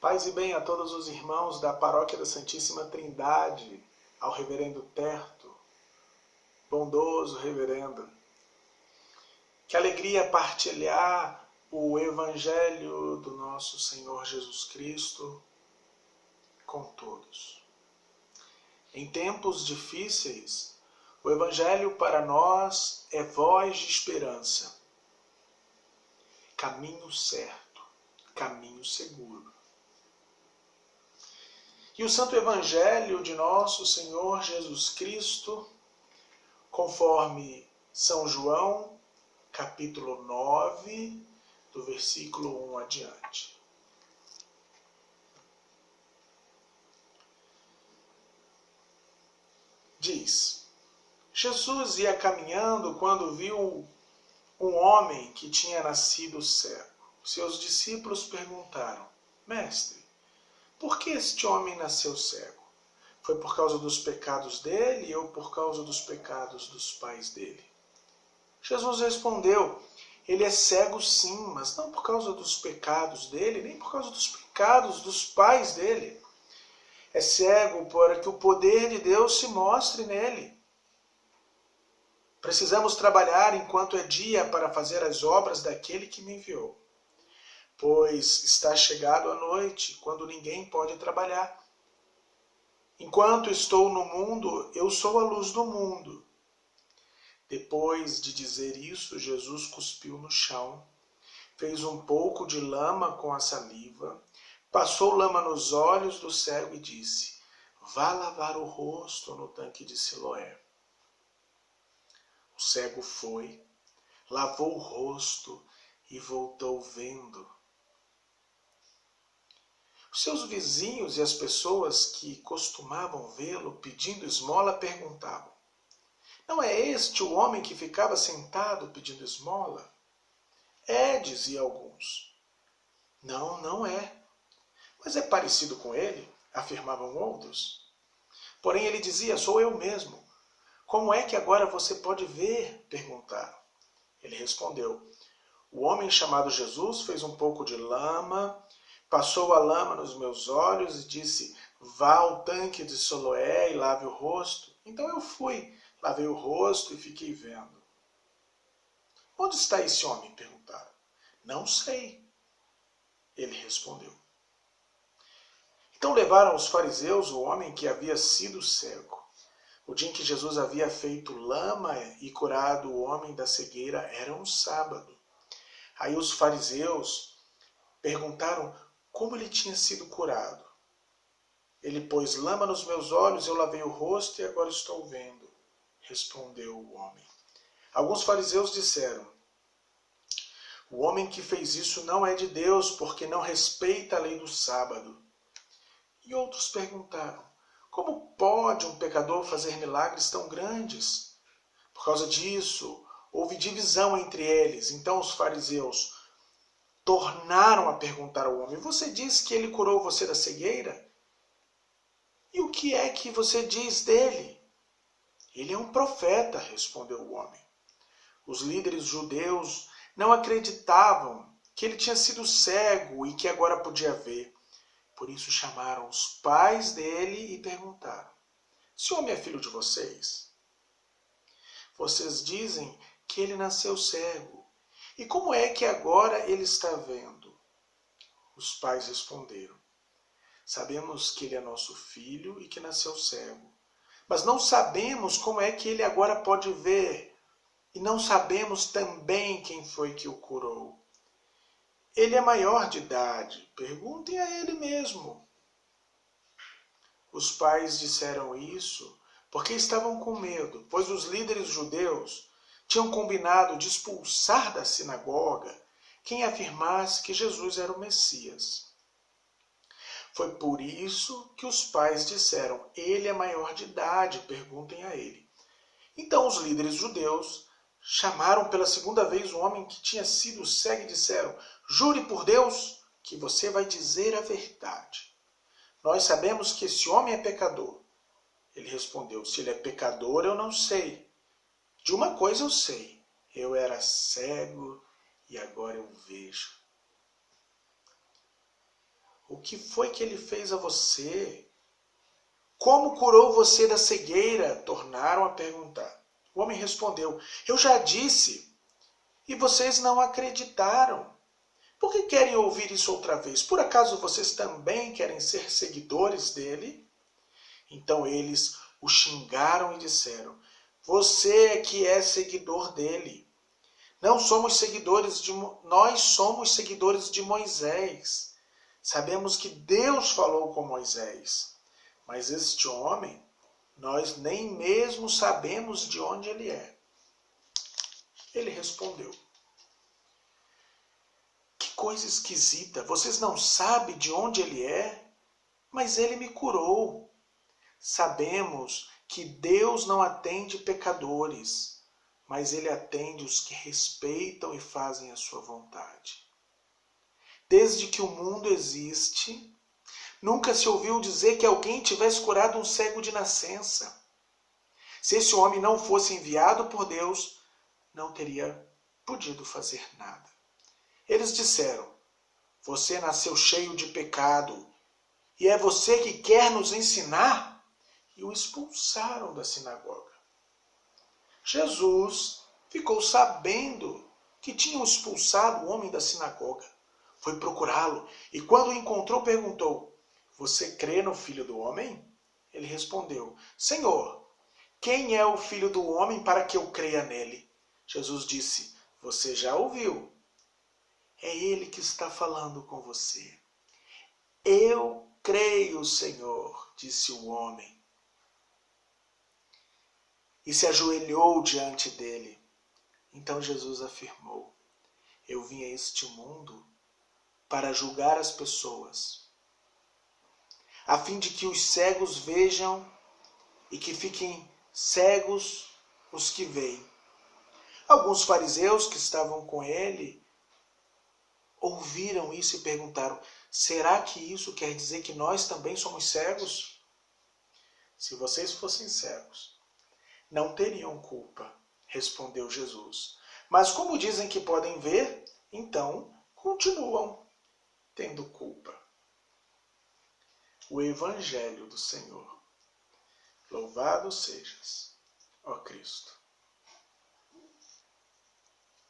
Paz e bem a todos os irmãos da Paróquia da Santíssima Trindade, ao Reverendo Terto, bondoso Reverendo. Que alegria partilhar o Evangelho do nosso Senhor Jesus Cristo com todos. Em tempos difíceis, o Evangelho para nós é voz de esperança, caminho certo, caminho seguro. E o Santo Evangelho de nosso Senhor Jesus Cristo, conforme São João, capítulo 9, do versículo 1 adiante. Diz: Jesus ia caminhando quando viu um homem que tinha nascido cego. Seus discípulos perguntaram: Mestre, por que este homem nasceu cego? Foi por causa dos pecados dele ou por causa dos pecados dos pais dele? Jesus respondeu: Ele é cego sim, mas não por causa dos pecados dele, nem por causa dos pecados dos pais dele. É cego para que o poder de Deus se mostre nele. Precisamos trabalhar enquanto é dia para fazer as obras daquele que me enviou pois está chegado a noite, quando ninguém pode trabalhar. Enquanto estou no mundo, eu sou a luz do mundo. Depois de dizer isso, Jesus cuspiu no chão, fez um pouco de lama com a saliva, passou lama nos olhos do cego e disse: Vá lavar o rosto no tanque de Siloé. O cego foi, lavou o rosto e voltou vendo. Os seus vizinhos e as pessoas que costumavam vê-lo pedindo esmola perguntavam: Não é este o homem que ficava sentado pedindo esmola? É, dizia alguns. Não, não é. Mas é parecido com ele, afirmavam outros. Porém ele dizia: Sou eu mesmo. Como é que agora você pode ver? perguntaram. Ele respondeu: O homem chamado Jesus fez um pouco de lama Passou a lama nos meus olhos e disse: Vá ao tanque de Soloé e lave o rosto. Então eu fui, lavei o rosto e fiquei vendo. Onde está esse homem? perguntaram. Não sei. Ele respondeu. Então levaram os fariseus o homem que havia sido cego. O dia em que Jesus havia feito lama e curado o homem da cegueira era um sábado. Aí os fariseus perguntaram como ele tinha sido curado. Ele pôs lama nos meus olhos, eu lavei o rosto e agora estou vendo, respondeu o homem. Alguns fariseus disseram: O homem que fez isso não é de Deus, porque não respeita a lei do sábado. E outros perguntaram: Como pode um pecador fazer milagres tão grandes? Por causa disso, houve divisão entre eles. Então os fariseus tornaram a perguntar ao homem: Você diz que ele curou você da cegueira? E o que é que você diz dele? Ele é um profeta, respondeu o homem. Os líderes judeus não acreditavam que ele tinha sido cego e que agora podia ver. Por isso chamaram os pais dele e perguntaram: Esse homem é filho de vocês? Vocês dizem que ele nasceu cego. E como é que agora ele está vendo? Os pais responderam: Sabemos que ele é nosso filho e que nasceu cego. Mas não sabemos como é que ele agora pode ver. E não sabemos também quem foi que o curou. Ele é maior de idade. Perguntem a ele mesmo. Os pais disseram isso porque estavam com medo, pois os líderes judeus tinham combinado de expulsar da sinagoga quem afirmasse que Jesus era o Messias. Foi por isso que os pais disseram: Ele é maior de idade, perguntem a ele. Então os líderes judeus chamaram pela segunda vez o homem que tinha sido cego e disseram: Jure por Deus que você vai dizer a verdade. Nós sabemos que esse homem é pecador. Ele respondeu: Se ele é pecador, eu não sei. De uma coisa eu sei, eu era cego e agora eu vejo. O que foi que ele fez a você? Como curou você da cegueira? Tornaram a perguntar. O homem respondeu: Eu já disse, e vocês não acreditaram. Por que querem ouvir isso outra vez? Por acaso vocês também querem ser seguidores dele? Então eles o xingaram e disseram: Você é que é seguidor dele. Não somos seguidores de nós somos seguidores de Moisés. Sabemos que Deus falou com Moisés, mas este homem nós nem mesmo sabemos de onde ele é. Ele respondeu: Que coisa esquisita, vocês não sabem de onde ele é? Mas ele me curou. Sabemos que Deus não atende pecadores, mas ele atende os que respeitam e fazem a sua vontade. Desde que o mundo existe, Nunca se ouviu dizer que alguém tivesse curado um cego de nascença. Se esse homem não fosse enviado por Deus, não teria podido fazer nada. Eles disseram: Você nasceu cheio de pecado, e é você que quer nos ensinar? E o expulsaram da sinagoga. Jesus ficou sabendo que tinham expulsado o homem da sinagoga. Foi procurá-lo e, quando o encontrou, perguntou: você crê no Filho do Homem? Ele respondeu: Senhor, quem é o Filho do Homem para que eu creia nele? Jesus disse: Você já ouviu. É ele que está falando com você. Eu creio, Senhor, disse o homem. E se ajoelhou diante dele. Então Jesus afirmou: Eu vim a este mundo para julgar as pessoas a fim de que os cegos vejam e que fiquem cegos os que veem. Alguns fariseus que estavam com ele ouviram isso e perguntaram: será que isso quer dizer que nós também somos cegos? Se vocês fossem cegos, não teriam culpa, respondeu Jesus. Mas como dizem que podem ver, então continuam tendo culpa o Evangelho do Senhor. Louvado sejas, ó Cristo.